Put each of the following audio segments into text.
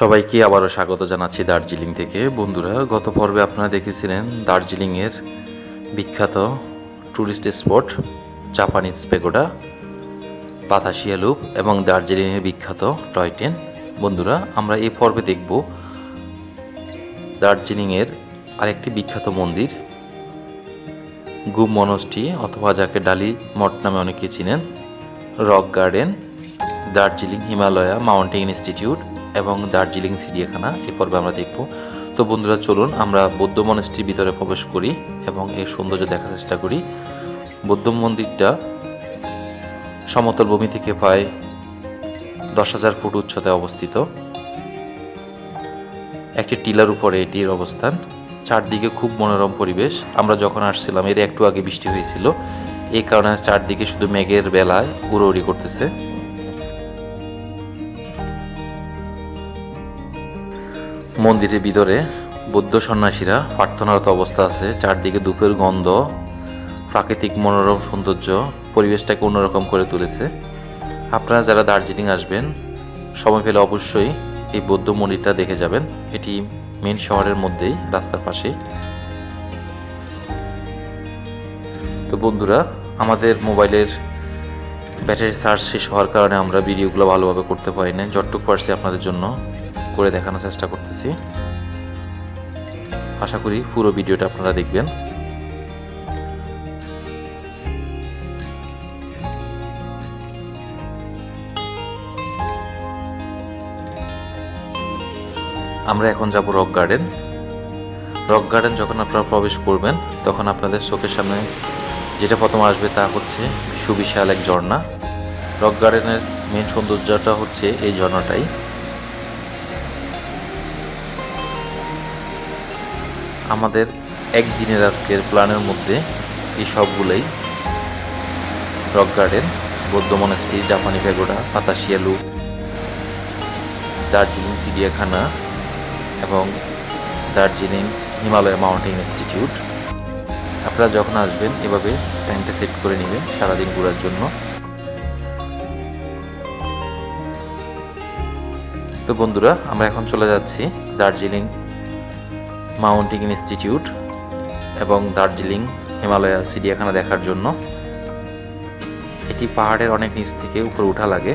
সবাইকে আবারও স্বাগত জানাচ্ছি দার্জিলিং থেকে। বন্ধুরা, গত পর্বে আপনারা দেখেছিলেন দার্জিলিংয়ের বিখ্যাত tourist spot Japanese pagoda, Batasia loop এবং দার্জিলিংয়ের বিখ্যাত টয় ট্রেন। বন্ধুরা, আমরা এই পর্বে দেখব দার্জিলিংয়ের আরেকটি বিখ্যাত মন্দির গুম অথবা যাকে ডালি মঠ নামে অনেকে চিনেন, rock garden, Darjeeling Himalaya mountain institute এবং দার্জিলিং চিড়িয়াখানা এই পর্বে আমরা দেখব। তো বন্ধুরা, চলুন আমরা বৌদ্ধ মনস্টির ভিতরে প্রবেশ করি এবং এর সৌন্দর্য দেখার চেষ্টা করি। বৌদ্ধ মন্দিরটা সমতল ভূমি থেকে প্রায় দশ হাজার ফুট উচ্চতায় অবস্থিত। একটি টিলার উপরে এটির অবস্থান। চারদিকে খুব মনোরম পরিবেশ। আমরা যখন আসছিলাম, এর একটু আগে বৃষ্টি হয়েছিল। এই কারণে চারদিকে শুধু মেঘের বেলায় উড়োউড়ি করতেছে। মন্দিরের ভিতরে বৌদ্ধ সন্ন্যাসীরা প্রার্থনারত অবস্থা আছে। চারদিকে ধূপের গন্ধ, প্রাকৃতিক মনোরম সৌন্দর্য, পরিবেশটাকে অন্যরকম করে তুলেছে। আপনারা যারা দার্জিলিং আসবেন, সময় পেলে অবশ্যই এই বৌদ্ধ মন্দিরটা দেখে যাবেন। এটি মেন শহরের মধ্যেই, রাস্তার পাশে। তো বন্ধুরা, আমাদের মোবাইলের ব্যাটারি চার্জ শেষ হওয়ার কারণে আমরা ভিডিওগুলো ভালোভাবে করতে পারি না যতটুকু পারছি আপনাদের জন্য। করে দেখানোর চেষ্টা করতেছি। আশা করি পুরো ভিডিওটা আপনারা দেখবেন। আমরা এখন যাব রক গার্ডেন। রক গার্ডেন যখন আপনারা প্রবেশ করবেন, তখন আপনাদের চোখের সামনে যেটা প্রথম আসবে তা হচ্ছে সুবিশাল এক ঝর্ণা। রক গার্ডেনের মেন সৌন্দর্যটা হচ্ছে এই ঝর্ণাটাই। আমাদের একদিনের আজকের প্ল্যানের মধ্যে এই সবগুলোই রক গার্ডেন, বৌদ্ধ মনাস্ট্রি, জাপানি প্যাগোডা পাতাশিয়ালু দার্জিলিং চিড়িয়াখানা এবং দার্জিলিং হিমালয় মাউন্টেন ইনস্টিটিউট। আপনারা যখন আসবেন, এভাবে টাইমটা সেট করে নেবেন সারাদিন ঘোরার জন্য। তো বন্ধুরা, আমরা এখন চলে যাচ্ছি দার্জিলিং মাউন্টেন ইনস্টিটিউট এবং দার্জিলিং, হিমালয়া, চিড়িয়াখানা দেখার জন্য। এটি পাহাড়ের অনেক নিচ থেকে উপরে উঠা লাগে।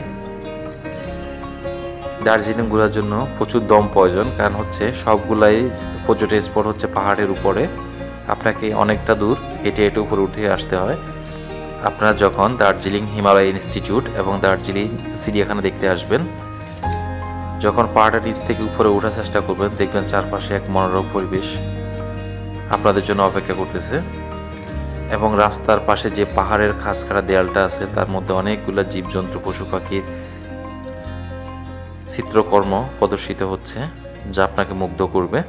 দার্জিলিং ঘোরার জন্য প্রচুর দম প্রয়োজন, কারণ হচ্ছে সবগুলাই পর্যটন স্পট হচ্ছে পাহাড়ের উপরে। আপনাকে অনেকটা দূর হেঁটে হেঁটে উপরে উঠে আসতে হয়। আপনারা যখন দার্জিলিং, হিমালয় ইনস্টিটিউট এবং দার্জিলিং, চিড়িয়াখানা দেখতে আসবেন যখন পাহাড়ের নিচ থেকে উপরে ওঠার চেষ্টা করবেন, দেখবেন চারপাশে এক মনোরম পরিবেশ আপনাদের জন্য অপেক্ষা করতেছে। এবং রাস্তার পাশে যে পাহাড়ের খাসখাড়া দেয়ালটা আছে, তার মধ্যে অনেকগুলো জীবজন্তু, পশু পাখির চিত্রকর্ম প্রদর্শিত হচ্ছে, যা আপনাকে মুগ্ধ করবে।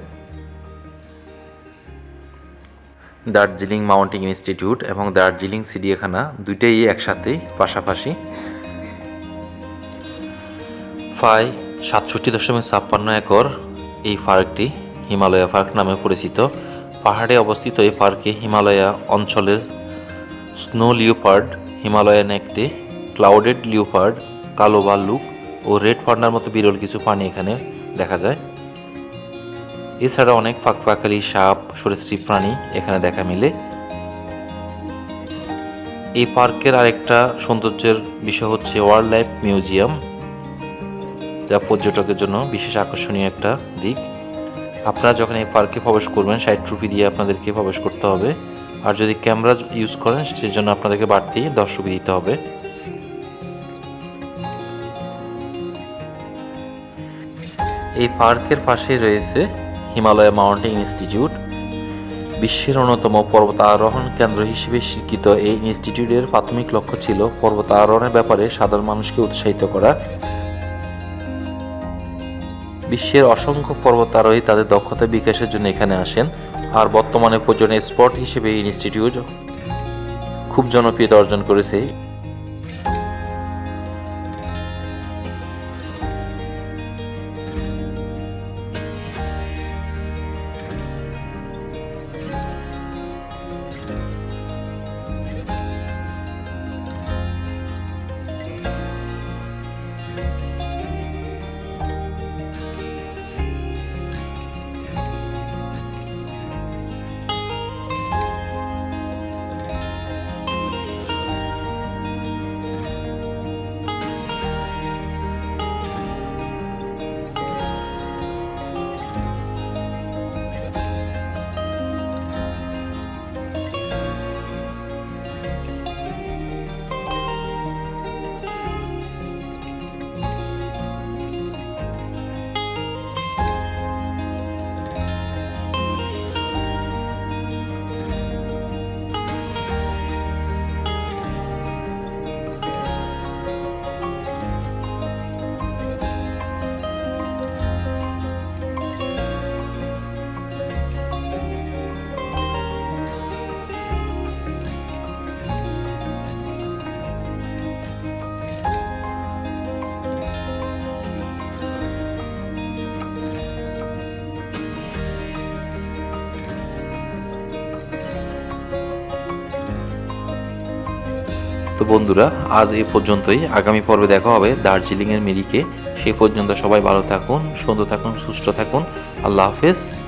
দার্জিলিং মাউন্টেন ইনস্টিটিউট এবং দার্জিলিং চিড়িয়াখানা দুইটাই একসাথেই পাশাপাশি। প্রায় সাতষট্টি দশমিক ছাপ্পান্ন একর এই পার্কটি হিমালয়া পার্ক নামে পরিচিত। পাহাড়ে অবস্থিত এই পার্কে হিমালয়া অঞ্চলের স্নো লিওপার্ড, হিমালয়ান একটি ক্লাউডেড লিওপার্ড, কালো ভাল্লুক ও রেড পান্ডার মতো বিরল কিছু প্রাণী এখানে দেখা যায়। এছাড়া অনেক ফাঁকপাখালি সাপ, সরীসৃপ প্রাণী এখানে দেখা মিলে। এই পার্কের আরেকটা সৌন্দর্যের বিষয় হচ্ছে ওয়াইল্ড লাইফ মিউজিয়াম। যা পর্যটকের জন্য বিশেষ আকর্ষণীয় একটা দিক। আপনারা যখন এই পার্কে প্রবেশ করবেন, ষাট রুপি দিয়ে আপনাদেরকে প্রবেশ করতে হবে। আর যদি ক্যামেরা ইউজ করেন, সেজন্য আপনাদেরকে বাড়তি দশ রুপি দিতে হবে। এই পার্কের পাশেই রয়েছে হিমালয় মাউন্টেন ইনস্টিটিউট। বিশ্বের অন্যতম পর্বত আরোহণ কেন্দ্র হিসেবে স্বীকৃত এই ইনস্টিটিউটের প্রাথমিক লক্ষ্য ছিল পর্বত আরোহণের ব্যাপারে সাধারণ মানুষকে উৎসাহিত করা। বিশ্বের অসংখ্য পর্বতারোহী তাদের দক্ষতা বিকাশের জন্য এখানে আসেন আর বর্তমানে পর্যটন স্পট হিসেবে ইনস্টিটিউট খুব জনপ্রিয়তা অর্জন করেছে বন্ধুরা, আজ এই পর্যন্তই। আগামী পর্বে দেখা হবে দার্জিলিংয়ের মিরিকে। সেই পর্যন্ত সবাই ভালো থাকুন, সুন্দর থাকুন, সুস্থ থাকুন। আল্লাহ হাফেজ।